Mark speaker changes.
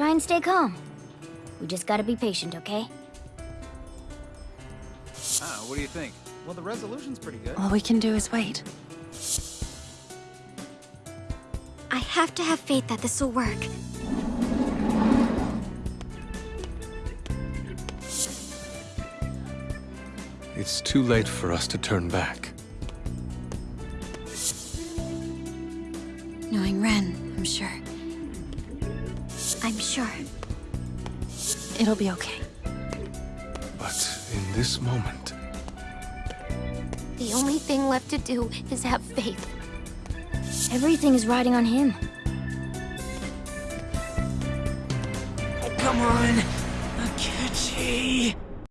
Speaker 1: Try and stay calm. We just gotta be patient, okay?
Speaker 2: Ah, what do you think?
Speaker 3: Well, the resolution's pretty good.
Speaker 4: All we can do is wait.
Speaker 5: I have to have faith that this will work.
Speaker 6: It's too late for us to turn back.
Speaker 4: Knowing Ren, I'm sure.
Speaker 5: I'm sure.
Speaker 4: It'll be okay.
Speaker 6: But in this moment,
Speaker 5: The only thing left to do is have faith.
Speaker 1: Everything is riding on him.
Speaker 7: Oh, come on! Akechi!